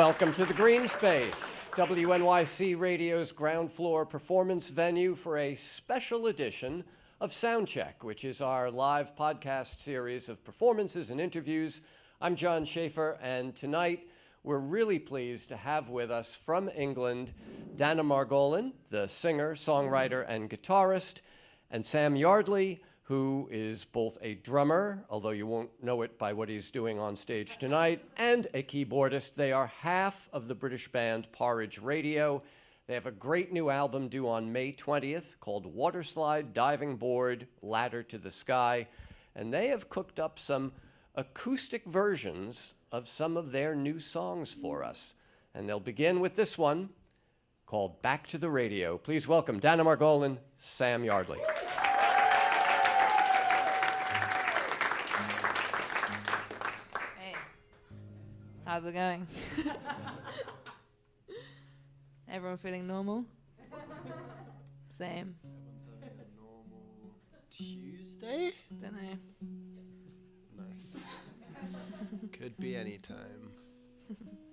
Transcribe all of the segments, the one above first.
Welcome to the Green Space, WNYC Radio's ground floor performance venue for a special edition of Soundcheck, which is our live podcast series of performances and interviews. I'm John Schaefer, and tonight we're really pleased to have with us from England Dana Margolin, the singer, songwriter, and guitarist, and Sam Yardley, who is both a drummer, although you won't know it by what he's doing on stage tonight, and a keyboardist. They are half of the British band Porridge Radio. They have a great new album due on May 20th called Waterslide, Diving Board, Ladder to the Sky. And they have cooked up some acoustic versions of some of their new songs for us. And they'll begin with this one called Back to the Radio. Please welcome Dana Margolin, Sam Yardley. How's it going? Everyone feeling normal? Same. Everyone's having a normal Tuesday? Don't know. Nice. Could be any time.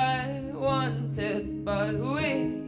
I wanted, but we.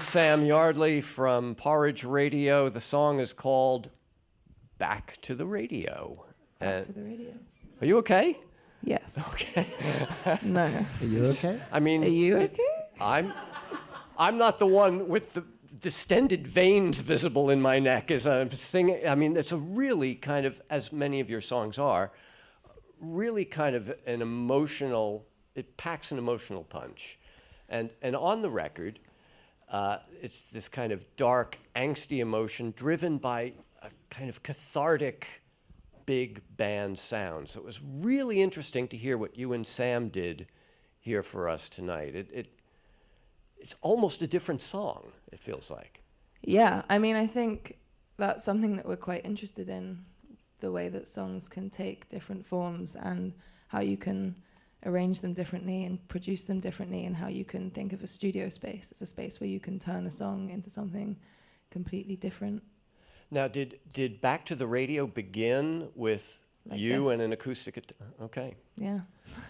Margolin, Sam Yardley from Porridge Radio. The song is called Back to the Radio. Back And- to the radio. are you okay? Yes. Okay. no. Are you okay? I mean, Are you okay? I'm I'm not the one with the distended veins visible in my neck as I'm singing. I mean, it's a really kind of, as many of your songs are, really kind of an emotional. It packs an emotional punch, and and on the record, uh, it's this kind of dark, angsty emotion driven by a kind of cathartic, big band sound. So it was really interesting to hear what you and Sam did here for us tonight. It, it it's almost a different song. It feels like. Yeah, I mean, I think that's something that we're quite interested in the way that songs can take different forms and how you can arrange them differently and produce them differently, and how you can think of a studio space as a space where you can turn a song into something completely different. Now, did did Back to the Radio begin with Like you and an acoustic? At- okay, Yeah.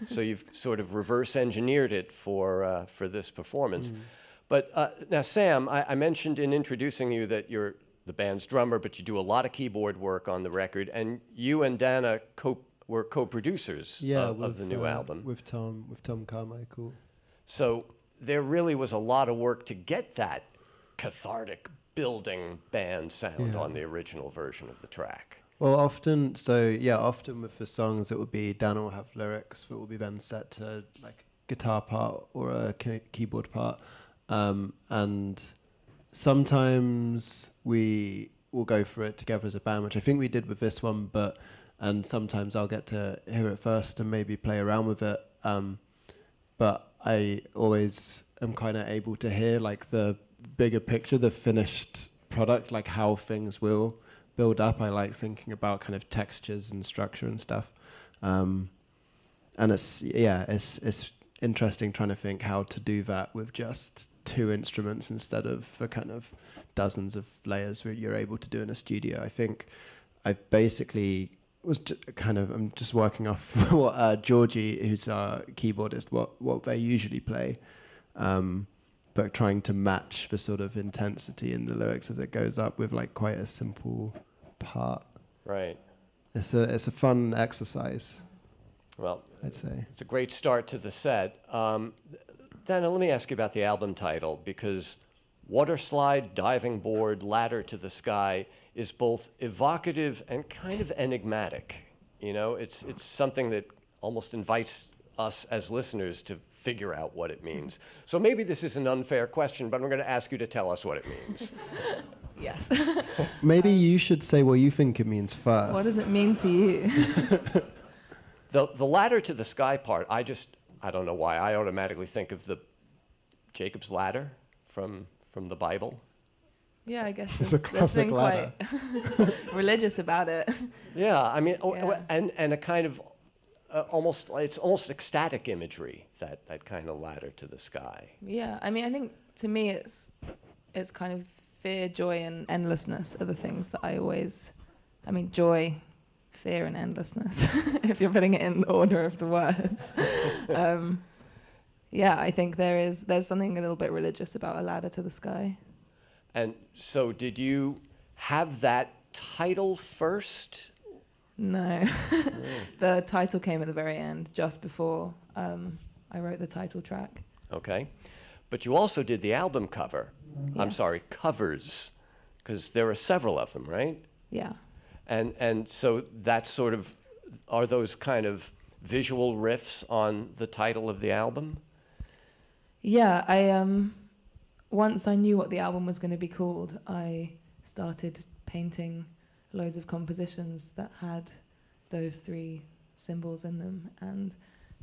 so you've sort of reverse engineered it for uh, for this performance. But uh, now, Sam, I, I mentioned in introducing you that you're the band's drummer, but you do a lot of keyboard work on the record, and you and Dana co- were co-producers Yeah, of, of with, the new uh, album. with Tom with Tom Carmichael. So there really was a lot of work to get that cathartic building band sound Yeah. on the original version of the track. Well, often, so yeah, often with the songs, it would be Dan will have lyrics that will be then set to like guitar part or a key- keyboard part, um, and sometimes we will go for it together as a band, which I think we did with this one, but and sometimes I'll get to hear it first and maybe play around with it. Um, but I always am kind of able to hear like the bigger picture, the finished product, like how things will build up. I like thinking about kind of textures and structure and stuff. Um, and it's yeah, it's it's interesting trying to think how to do that with just two instruments instead of the kind of dozens of layers that you're able to do in a studio. I think I basically was kind of I'm just working off what uh, Georgie, who's our keyboardist, what what they usually play, um, but trying to match the sort of intensity in the lyrics as it goes up with like quite a simple part. Right. It's a it's a fun exercise, Well, I'd say. it's a great start to the set. Um, Dana, let me ask you about the album title because Water Slide, Diving Board, Ladder to the Sky is both evocative and kind of enigmatic. You know, it's, it's something that almost invites us as listeners to figure out what it means. So maybe this is an unfair question, but I'm going to ask you to tell us what it means. Yes. Maybe you should say what you think it means first. what does it mean to you? The, the ladder to the sky part, I just, I don't know why, I automatically think of the Jacob's ladder from, from the Bible. Yeah, I guess It's a there's, there's classic been quite religious about it. Yeah, I mean, oh, Yeah. and, and a kind of uh, almost, it's almost ecstatic imagery, that, that kind of ladder to the sky. Yeah, I mean, I think to me, it's it's kind of fear, joy, and endlessness are the things that I always. I mean, joy, fear, and endlessness. if you're putting it in the order of the words. um, yeah, I think there is there's something a little bit religious about a ladder to the sky. And so, did you have that title first? No, the title came at the very end, just before um, I wrote the title track. Okay. But you also did the album cover. I'm sorry, covers, because there are several of them, right? Yeah. And and so that's sort of are those kind of visual riffs on the title of the album? Yeah, I um once I knew what the album was going to be called, I started painting loads of compositions that had those three symbols in them and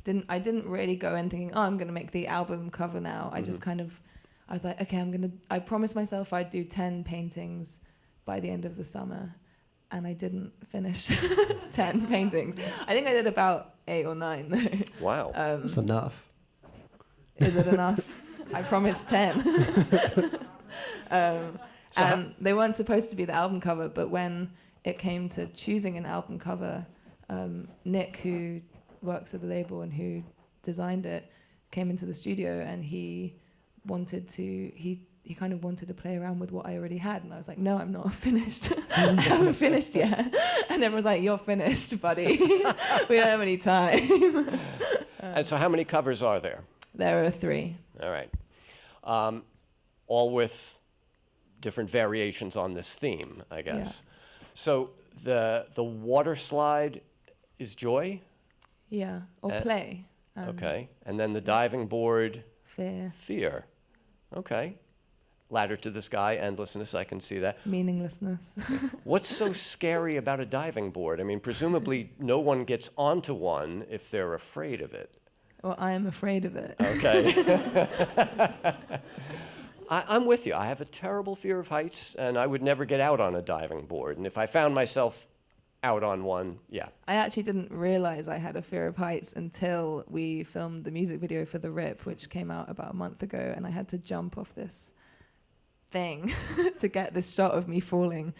didn't I didn't really go in thinking, "Oh, I'm going to make the album cover now." I just kind of I was like, "Okay, I'm going to I promised myself I'd do 10 paintings by the end of the summer." And I didn't finish 10 paintings. I think I did about 8 or 9 though. Wow. Um, That's enough. Is it enough? I promised 10. um, So and they weren't supposed to be the album cover, but when it came to choosing an album cover, um, Nick, who works at the label and who designed it, came into the studio and he wanted to he he kind of wanted to play around with what I already had, and I was like, no, I'm not finished. I haven't finished yet. And everyone's like, you're finished, buddy. we don't have any time. and so, how many covers are there? There are three. All right. Um, all with different variations on this theme, I guess. Yeah. So the the water slide is joy, Yeah, or Uh, play. Um, okay, and then the diving board Fear, fear, okay. Ladder to the sky, endlessness. I can see that. meaninglessness. What's so scary about a diving board? I mean, presumably no one gets onto one if they're afraid of it. Or I am afraid of it. Okay. I, I'm with you. I have a terrible fear of heights, and I would never get out on a diving board. And if I found myself out on one, yeah. I actually didn't realize I had a fear of heights until we filmed the music video for The Rip, which came out about a month ago, and I had to jump off this thing to get this shot of me falling.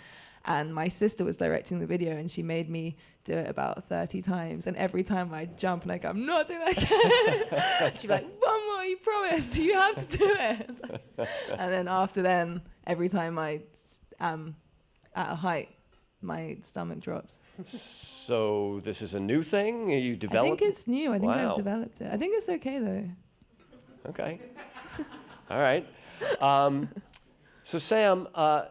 And my sister was directing the video, and she made me do it about 30 times. And every time I jump and I go, I'm not doing that again, she'd be like, One more, you promised, you have to do it. and then after then, every time I am at a height, my stomach drops. So this is a new thing you developed? I think it's new. I think Wow. I've developed it. I think it's okay though. Okay. All right. Um, so Sam, uh,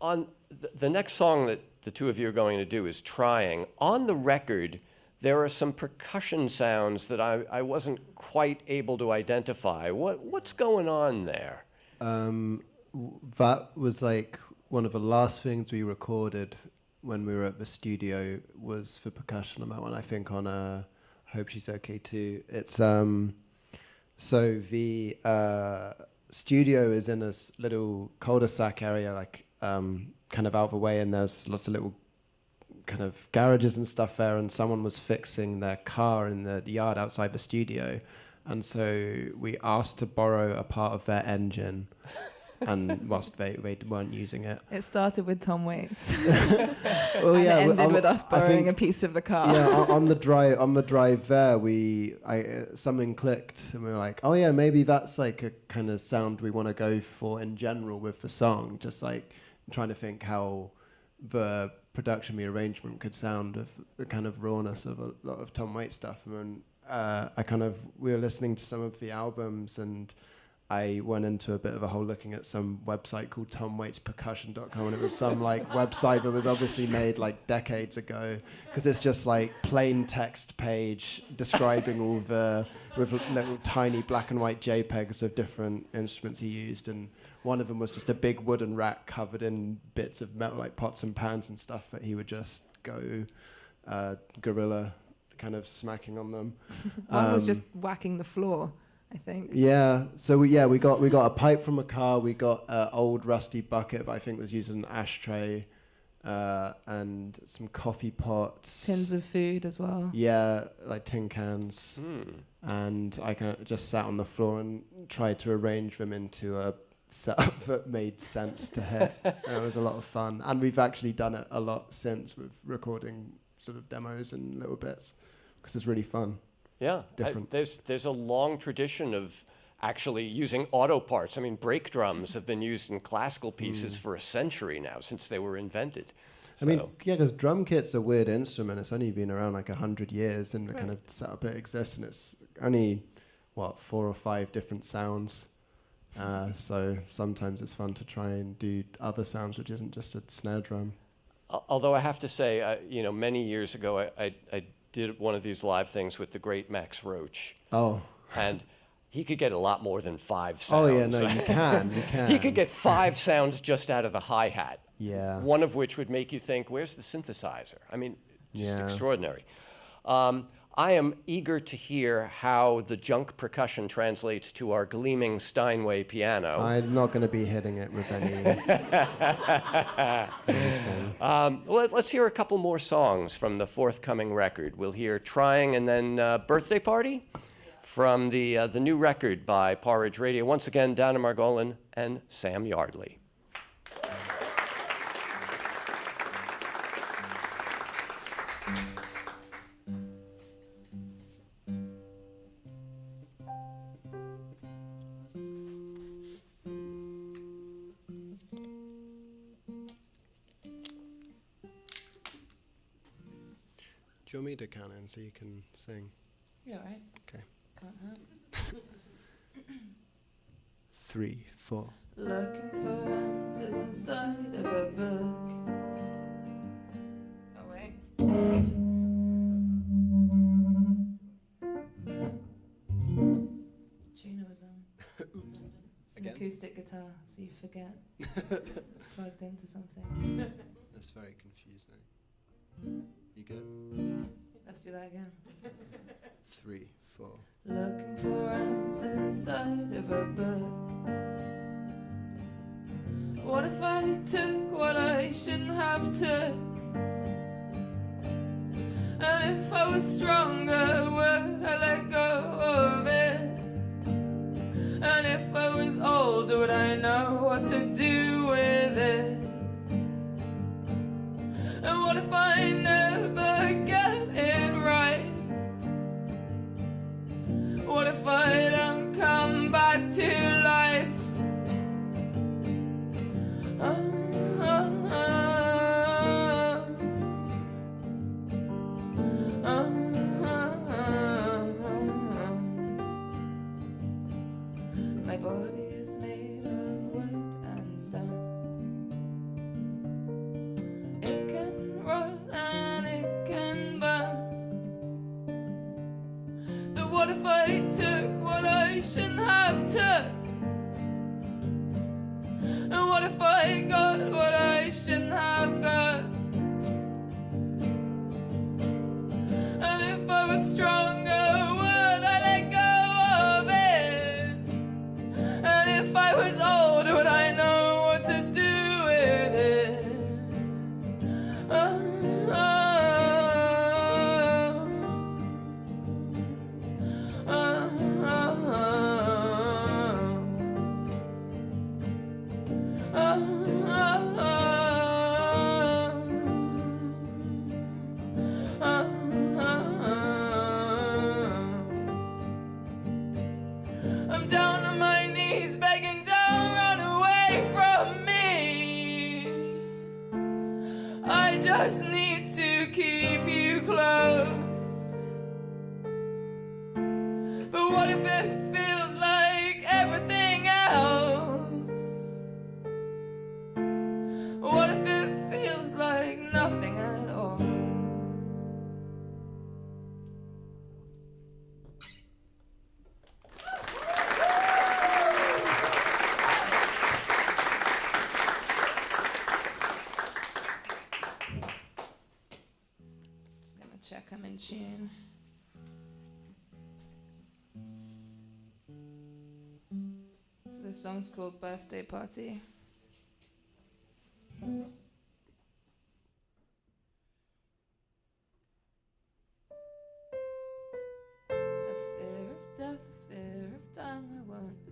on th- the next song that the two of you are going to do is "Trying." On the record, there are some percussion sounds that I, I wasn't quite able to identify. What what's going on there? Um, that was like one of the last things we recorded when we were at the studio was for percussion on that one. I think on uh, Hope She's Okay Too. It's um, so the uh, studio is in a s- little cul-de-sac area, like um, kind of out of the way, and there's lots of little kind of garages and stuff there. And someone was fixing their car in the yard outside the studio, and so we asked to borrow a part of their engine. and whilst they, they weren't using it, It started with Tom Waits well, and it ended on- with us borrowing think- a piece of the car. yeah, on, on the drive on the drive there, we I uh, something clicked, and we were like, oh yeah, maybe that's like a kind of sound we want to go for in general with the song. Just like trying to think how the production, the arrangement could sound of the kind of rawness of a lot of Tom Waits stuff. And then, uh, I kind of we were listening to some of the albums and. I went into a bit of a hole looking at some website called TomWaitsPercussion.com, and it was some like website that was obviously made like decades ago because it's just like plain text page describing all the with little tiny black and white JPEGs of different instruments he used, and one of them was just a big wooden rack covered in bits of metal like pots and pans and stuff that he would just go uh, gorilla kind of smacking on them. One was Um, just whacking the floor, I think. yeah. So we, yeah, we got we got a pipe from a car. We got an old rusty bucket that I think was used as an ashtray, uh, and some coffee pots. Tins of food as well. Yeah, like tin cans. Hmm. And I kind of just sat on the floor and tried to arrange them into a setup that made sense to hit. It was a lot of fun. And we've actually done it a lot since with recording sort of demos and little bits because it's really fun. Yeah, I- Different. there's there's a long tradition of actually using auto parts. I mean, brake drums have been used in classical pieces for a century now since they were invented. Mm. I mean, yeah, because drum kit's a weird instrument. It's only been around like a hundred years, and the kind of setup it exists, and it's only what four or five different sounds. Uh, so sometimes it's fun to try and do other sounds, which isn't just a snare drum. Although I have to say, I, you know, many years ago, I, I, I did one of these live things with the great Max Roach, Oh, and he could get a lot more than five sounds. Oh yeah, no, you can, you can. he could get five sounds just out of the hi hat. Yeah. One of which would make you think, "Where's the synthesizer?" I mean, just Yeah. extraordinary. Um, I am eager to hear how the junk percussion translates to our gleaming Steinway piano. I'm not going to be hitting it with any. Um, let, us hear a couple more songs from the forthcoming record. We'll hear "Trying" and then uh, "Birthday Party" from the uh, the new record by Porridge Radio. Once again, Dana Margolin and Sam Yardley. very confusing. You get. Let's do that again. Three, four. Looking for answers inside of a book. What if I took what I shouldn't have took? And if I was stronger, would I let go of it? And if I was older, would I know what to do with it? to find school birthday party.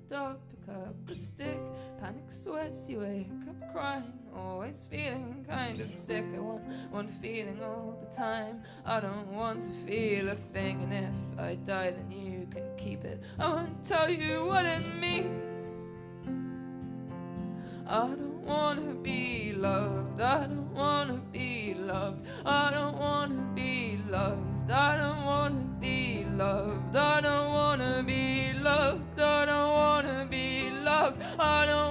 dog, pick up the stick. Panic sweats, you wake up crying. Always feeling kind of sick. I want one feeling all the time. I don't want to feel a thing. And if I die, then you can keep it. I won't tell you what it means. I don't wanna be loved, I don't wanna be loved, I don't wanna be loved, I don't wanna be loved, I don't wanna be loved, I don't wanna be loved, I don't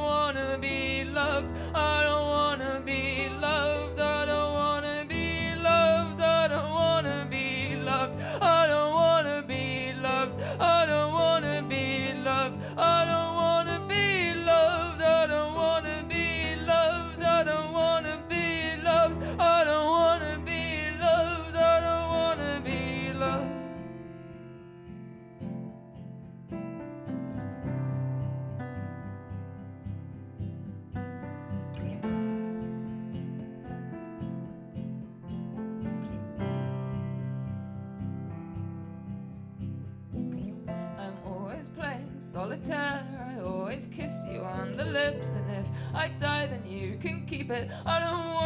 but I don't want.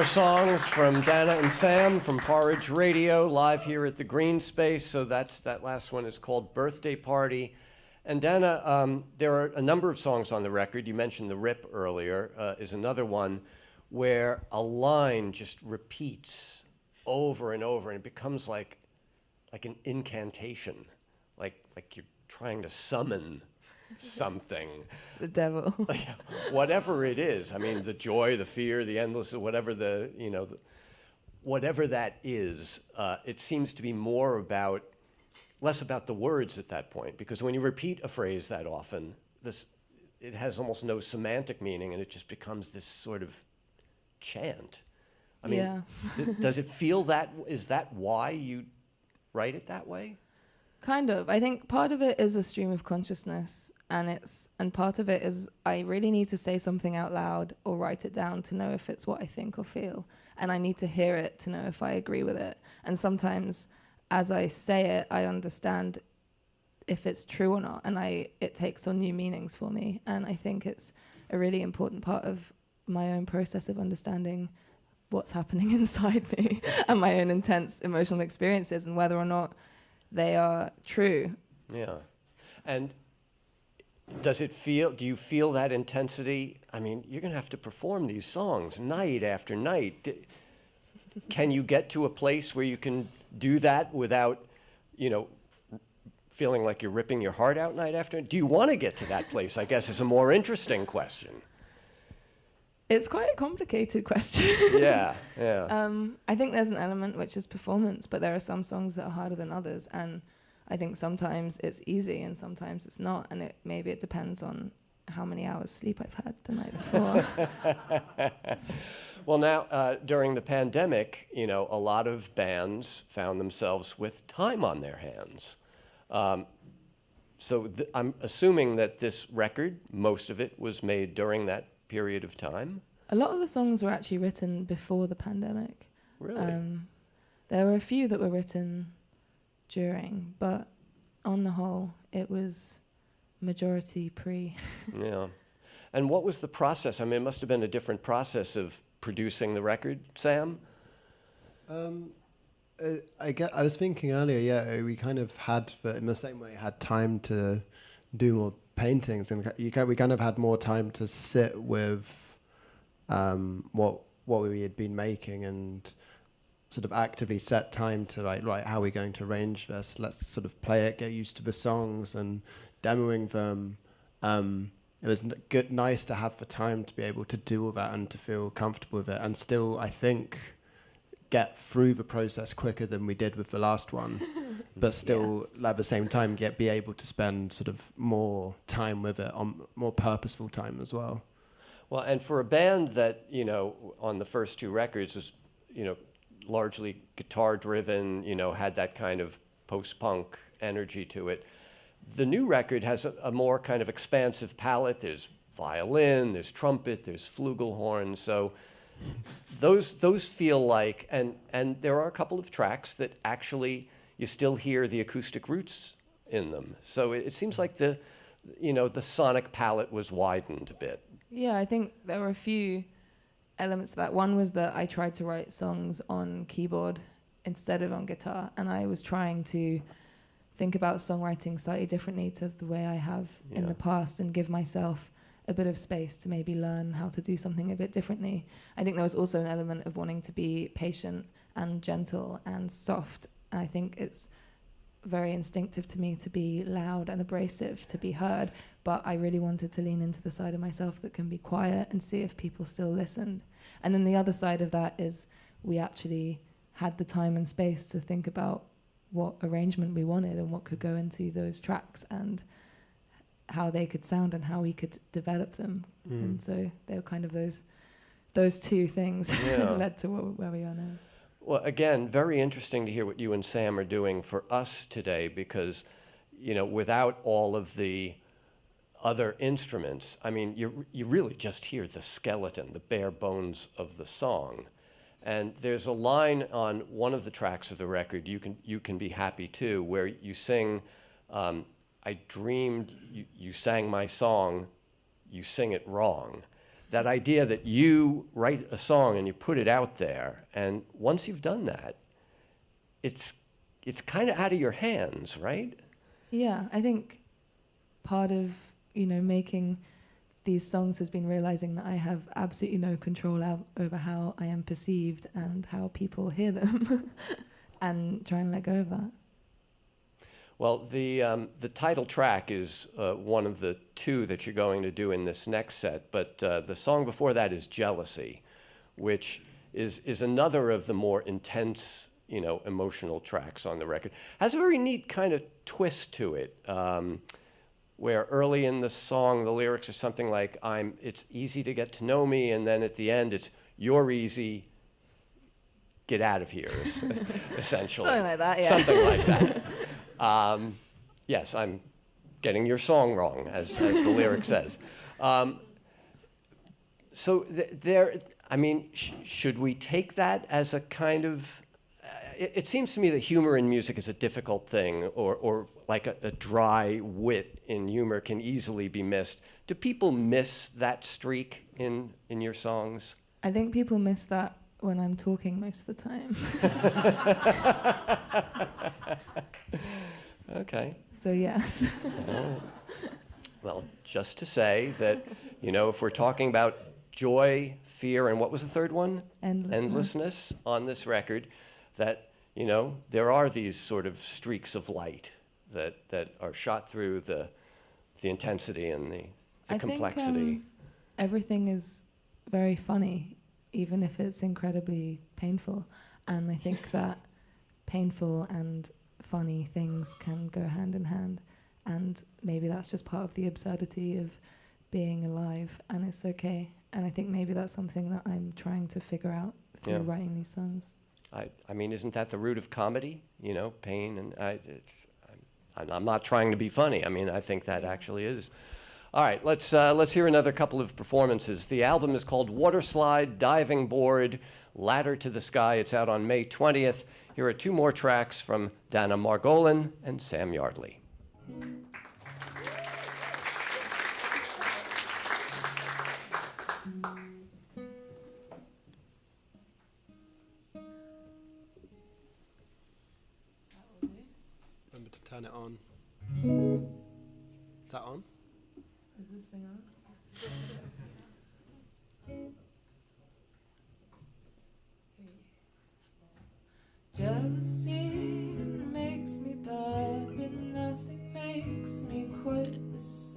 More songs from Dana and Sam from Porridge Radio, live here at the Green Space. So that's that last one is called Birthday Party. And Dana, um, there are a number of songs on the record. You mentioned the Rip earlier, uh, is another one where a line just repeats over and over, and it becomes like like an incantation, like like you're trying to summon something The devil. whatever it is. I mean, the joy, the fear, the endless, whatever the you know, the, whatever that is. Uh, it seems to be more about less about the words at that point, because when you repeat a phrase that often, this it has almost no semantic meaning, and it just becomes this sort of chant. I mean, Yeah. th- does it feel that? Is that why you write it that way? Kind of. I think part of it is a stream of consciousness, and it's and part of it is I really need to say something out loud or write it down to know if it's what I think or feel, and I need to hear it to know if I agree with it. And sometimes, as I say it, I understand if it's true or not, and I it takes on new meanings for me. And I think it's a really important part of my own process of understanding what's happening inside me and my own intense emotional experiences and whether or not they are true. Yeah. And does it feel, do you feel that intensity? I mean, you're going to have to perform these songs night after night. Can you get to a place where you can do that without, you know, feeling like you're ripping your heart out night after? Night? Do you want to get to that place? I guess is a more interesting question. It's quite a complicated question. Yeah, yeah. um, I think there's an element which is performance, but there are some songs that are harder than others, and I think sometimes it's easy and sometimes it's not, and it maybe it depends on how many hours sleep I've had the night before. Well, now, uh, during the pandemic, you know, a lot of bands found themselves with time on their hands. Um, so th- I'm assuming that this record, most of it was made during that period of time. a lot of the songs were actually written before the pandemic. Really? Um, there were a few that were written during, but on the whole, it was majority pre. yeah. And what was the process? I mean, it must have been a different process of producing the record, Sam. Um, uh, I get. I was thinking earlier. Yeah, uh, we kind of had, for, in the same way, had time to do more paintings, and you kind we kind of had more time to sit with um, what what we had been making and sort of actively set time to like right how are we going to arrange this? Let's sort of play it get used to the songs and demoing them. Um, it was good nice to have the time to be able to do all that and to feel comfortable with it and still i think get through the process quicker than we did with the last one but still at the same time get be able to spend sort of more time with it on more purposeful time as well. Well, and for a band that, you know, on the first two records was, you know, largely guitar driven, you know, had that kind of post punk energy to it, the new record has a, a more kind of expansive palette. There's violin, there's trumpet, there's flugelhorn. So those, those feel like, and, and there are a couple of tracks that actually you still hear the acoustic roots in them. So it, it seems like the, you know, the sonic palette was widened a bit. Yeah, I think there were a few elements to that. One was that I tried to write songs on keyboard instead of on guitar, and I was trying to think about songwriting slightly differently to the way I have in the past and give myself a bit of space to maybe learn how to do something a bit differently. I think there was also an element of wanting to be patient and gentle and soft. I think it's very instinctive to me to be loud and abrasive, to be heard, but I really wanted to lean into the side of myself that can be quiet and see if people still listened. And then the other side of that is we actually had the time and space to think about what arrangement we wanted and what could go into those tracks and how they could sound and how we could develop them. Hmm. And so they were kind of those those two things Yeah. led to where, where we are now. Well, again, very interesting to hear what you and Sam are doing for us today because, you know, without all of the other instruments, I mean, you, you really just hear the skeleton, the bare bones of the song. And there's a line on one of the tracks of the record, You Can, you can Be Happy Too, where you sing, um, I dreamed you, you sang my song, you sing it wrong that idea that you write a song and you put it out there, and once you've done that, it's it's kind of out of your hands, right? Yeah, I think part of you know making these songs has been realizing that I have absolutely no control out over how I am perceived and how people hear them, and trying to let go of that. Well, the um, the title track is uh, one of the two that you're going to do in this next set, but uh, the song before that is "Jealousy," which is is another of the more intense, you know, emotional tracks on the record. Has a very neat kind of twist to it. Um, where early in the song the lyrics are something like i'm it's easy to get to know me and then at the end it's you're easy get out of here essentially Something like that, yeah. something like that um, yes i'm getting your song wrong as, as the lyric says. Um, so th- there i mean sh- should we take that as a kind of uh, it, it seems to me that humor in music is a difficult thing or, or like a, a dry wit in humor can easily be missed. Do people miss that streak in, in your songs? I think people miss that when I'm talking most of the time. okay so yes, well just to say that you know if we're talking about joy fear and what was the third one endlessness. endlessness on this record that you know there are these sort of streaks of light that that are shot through the the intensity and the, the I complexity Think, um, everything is very funny, even if it's incredibly painful. And I think that painful and funny things can go hand in hand. And maybe that's just part of the absurdity of being alive, and it's okay. And I think maybe that's something that I'm trying to figure out through Yeah. writing these songs. I, I mean isn't that the root of comedy you know pain and I, it's I'm, I'm not trying to be funny i mean i think that actually is all right let's uh, let's hear another couple of performances the album is called water slide diving board ladder to the sky it's out on may 20th here are two more tracks from dana margolin and sam yardley Remember to turn it on. Is that on? Is this thing on? Jealousy makes me bad, but nothing makes me quite as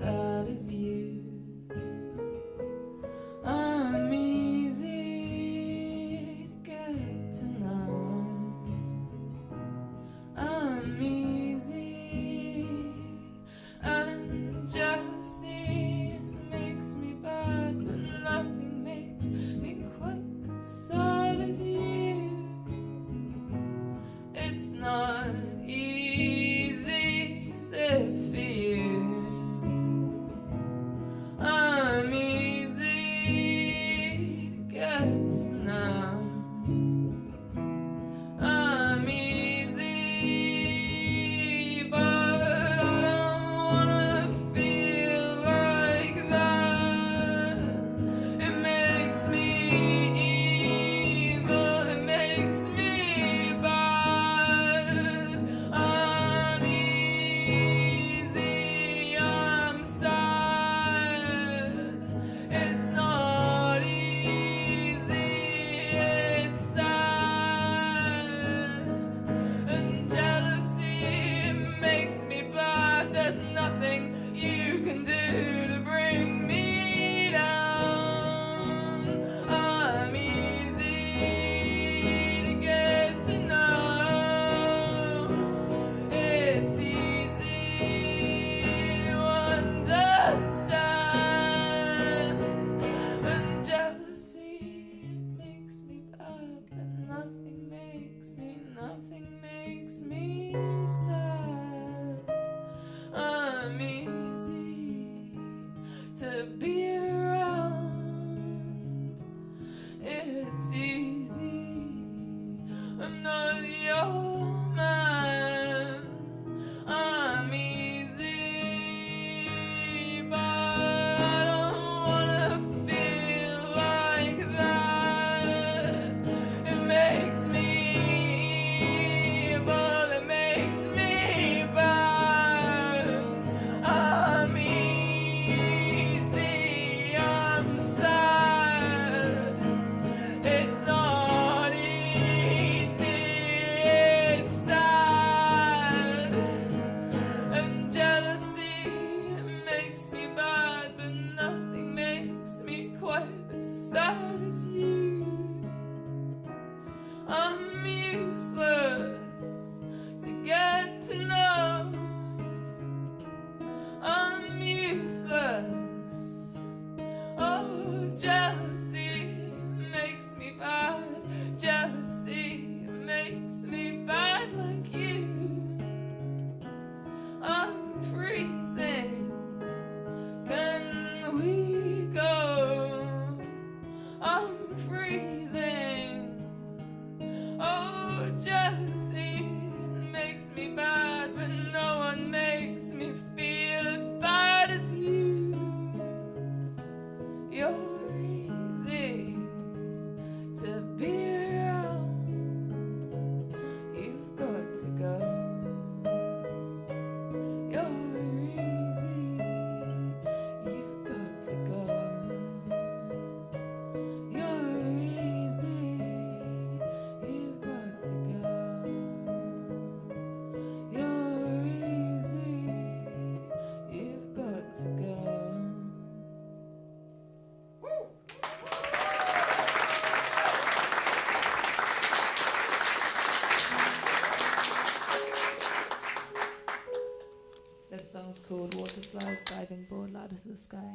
Slide Diving Board Ladder to the Sky.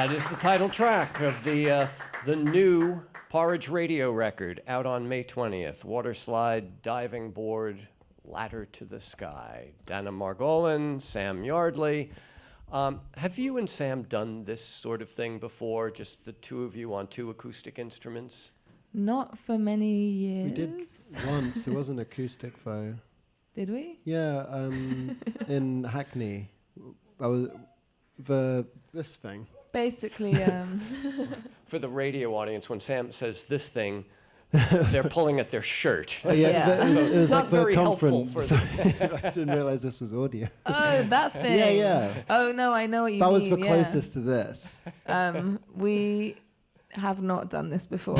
That is the title track of the uh, The new Porridge radio record out on May 20th. Water slide, diving board, ladder to the sky. Dana Margolin, Sam Yardley. Um, have you and Sam done this sort of thing before? Just the two of you on two acoustic instruments? Not for many years. We did once. It wasn't acoustic though. Did we? Yeah, um, in Hackney, I was the this thing. Basically, um, For the radio audience, when Sam says this thing, they're pulling at their shirt. Oh yeah, Yeah. It was, it was Not like the very helpful conference. for Sorry, I didn't realize this was audio. oh, that thing. Yeah, yeah. Oh no, I know what you that mean. was the yeah. closest to this. Um, we have not done this before.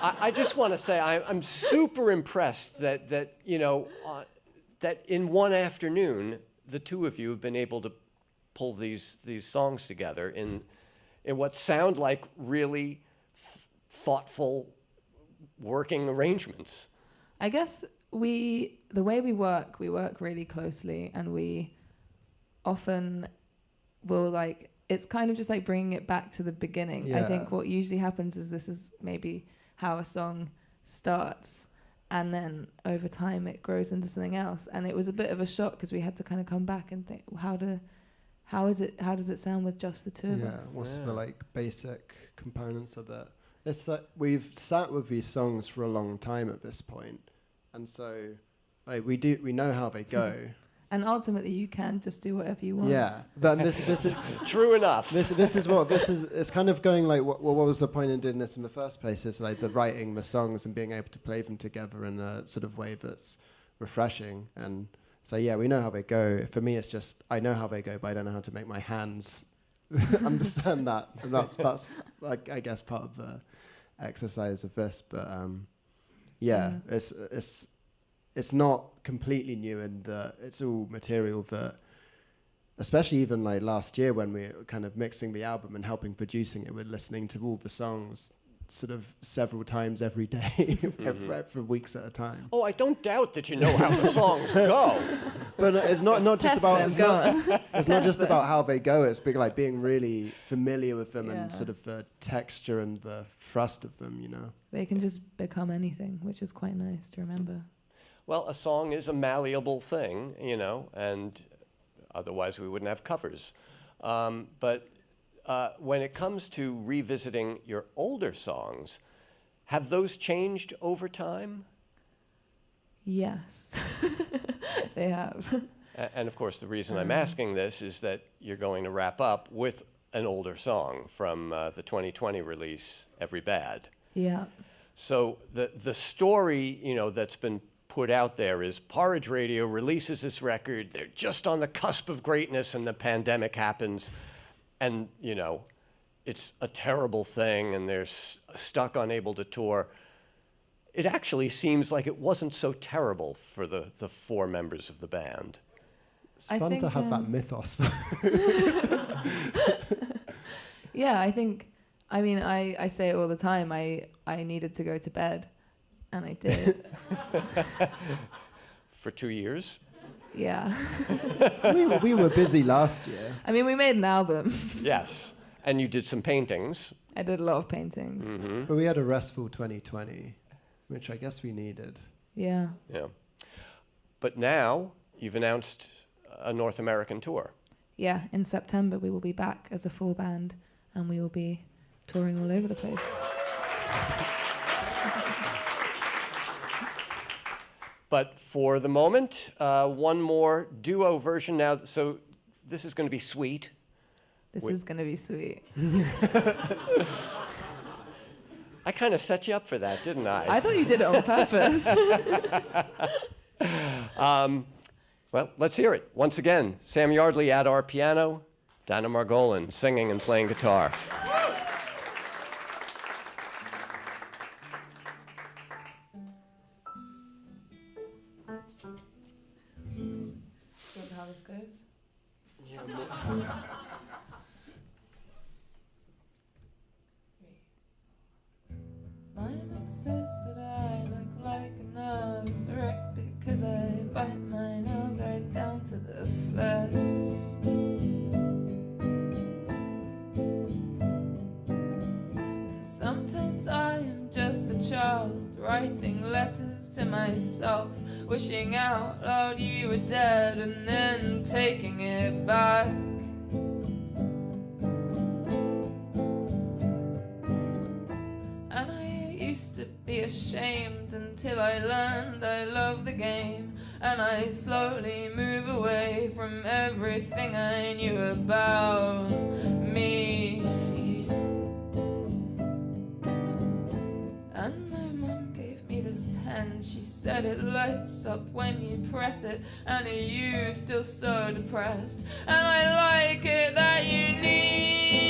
I, I just want to say I, I'm super impressed that that you know uh, that in one afternoon the two of you have been able to pull these these songs together in in what sound like really th- thoughtful working arrangements. I guess we, the way we work, we work really closely, and we often will like. It's kind of just like bringing it back to the beginning. I think what usually happens is this is maybe how a song starts, and then over time it grows into something else. And it was a bit of a shock because we had to kind of come back and think, how to, how is it? How does it sound with just the two of yeah, us? what's Yeah. the like basic components of it? It's like we've sat with these songs for a long time at this point, and so like we do we know how they go. And ultimately, you can just do whatever you want. yeah, but this this is True enough. this this is what this is. It's kind of going like what, what was the point in doing this in the first place? It's like the writing the songs and being able to play them together in a sort of way that's refreshing. And so yeah, we know how they go. For me, it's just I know how they go, but I don't know how to make my hands understand that. And that's that's like I guess part of the exercise of this. But um, yeah, Mm. it's it's it's not completely new in that it's all material that especially even like last year when we were kind of mixing the album and helping producing it, we're listening to all the songs sort of several times every day for, for weeks at a time. oh, I don't doubt that you know how the songs go. But it's not not just Test about them, it's go not, it's not just them. about how they go. It's being like being really familiar with them Yeah. and sort of the texture and the thrust of them. You know. They can just become anything, which is quite nice to remember. Well, a song is a malleable thing, you know, and otherwise we wouldn't have covers. Um, but uh, when it comes to revisiting your older songs, have those changed over time? Yes, they have. A- And of course, the reason I'm asking this is that you're going to wrap up with an older song from uh, the 2020 release, Every Bad. Yeah. So the the story, you know, that's been put out there is Porridge Radio releases this record. They're just on the cusp of greatness, and the pandemic happens, and you know, it's a terrible thing, and they're s- stuck, unable to tour. It actually seems like it wasn't so terrible for the the four members of the band. It's I fun to think, have that um, mythos. Yeah, I think. I mean, I, I say it all the time. I, I needed to go to bed, and I did. For two years, yeah. we, were- we were busy last year. I mean, we made an album. yes, and you did some paintings. I did a lot of paintings. hmm But we had a restful 2020, which I guess we needed. Yeah. Yeah, but now you've announced a North American tour. Yeah. In September, we will be back as a full band, and we will be touring all over the place. But for the moment, uh, one more duo version now. So this is going to be sweet. This Wait. is going to be sweet. I kind of set you up for that, didn't I? I thought you did it on purpose. um, well, let's hear it. Once again, Sam Yardley at our piano, Dana Margolin singing and playing guitar. This goes? My mom says that I look like a nervous wreck because I bite my nails right down to the flesh. And Sometimes I am just a child writing letters to myself, wishing out loud you were dead and then taking it back. And I used to be ashamed until I learned I love the game. And I slowly move away from everything I knew about me. Said it lights up when you press it. And you still so depressed. And I like it that you need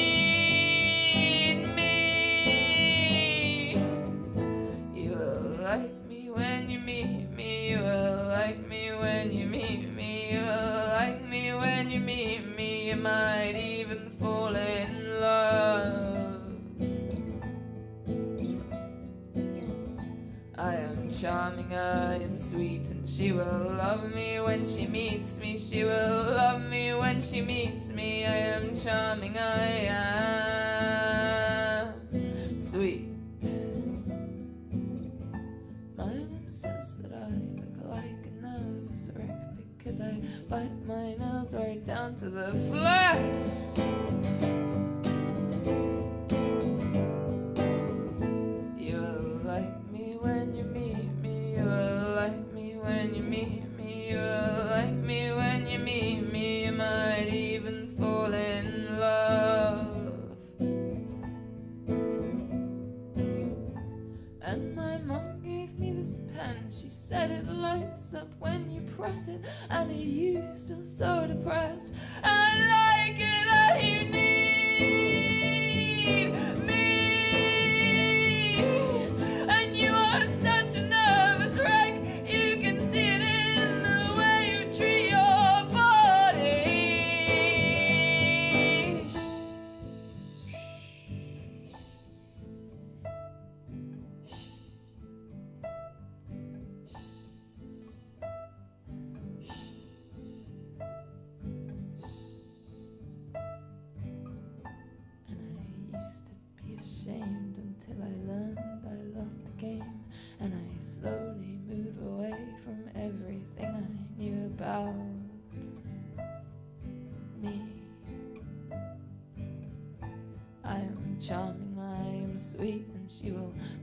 charming, I am sweet, and she will love me when she meets me. She will love me when she meets me. I am charming, I am sweet. My mom says that I look like a nervous wreck because I bite my nails right down to the flesh.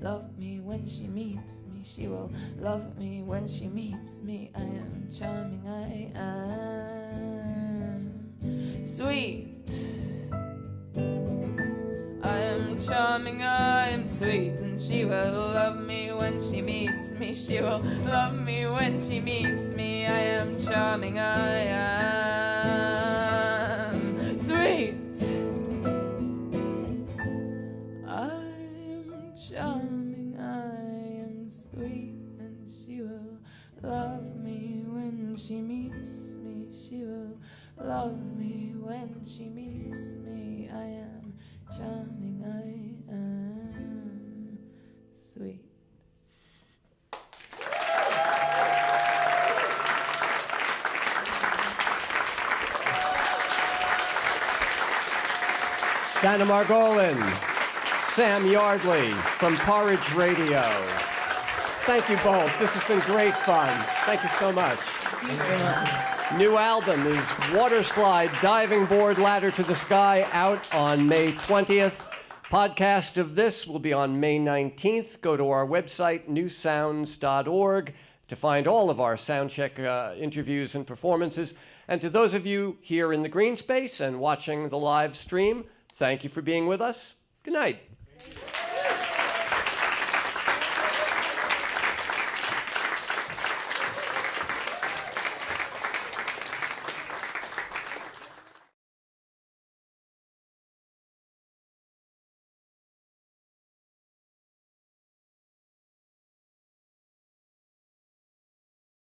Love me when she meets me. She will love me when she meets me. I am charming, I am sweet. I am charming, I am sweet, and she will love me when she meets me. She will love me when she meets me. I am charming, I am Dana Margolin, Sam Yardley from Porridge Radio. Thank you both. This has been great fun. Thank you so much. New album is Waterslide Diving Board Ladder to the Sky out on May 20th. Podcast of this will be on May 19th. Go to our website, newsounds.org, to find all of our soundcheck uh, interviews and performances. And to those of you here in the green space and watching the live stream, thank you for being with us. Good night.